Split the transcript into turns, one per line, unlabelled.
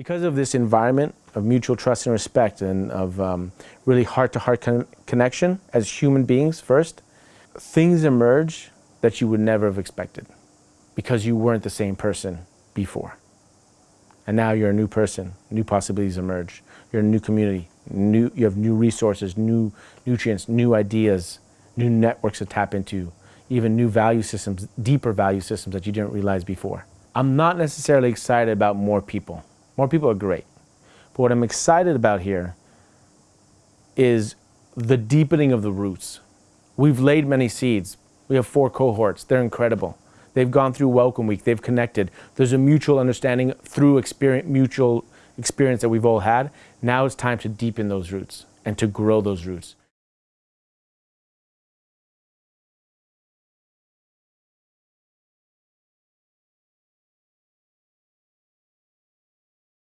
Because of this environment of mutual trust and respect and of um, really heart-to-heart con connection as human beings first, things emerge that you would never have expected because you weren't the same person before. And now you're a new person, new possibilities emerge. You're a new community, new, you have new resources, new nutrients, new ideas, new networks to tap into, even new value systems, deeper value systems that you didn't realize before. I'm not necessarily excited about more people. More people are great. But what I'm excited about here is the deepening of the roots. We've laid many seeds. We have four cohorts. They're incredible. They've gone through Welcome Week. They've connected. There's a mutual understanding through experience, mutual experience that we've all had. Now it's time to deepen those roots and to grow those roots.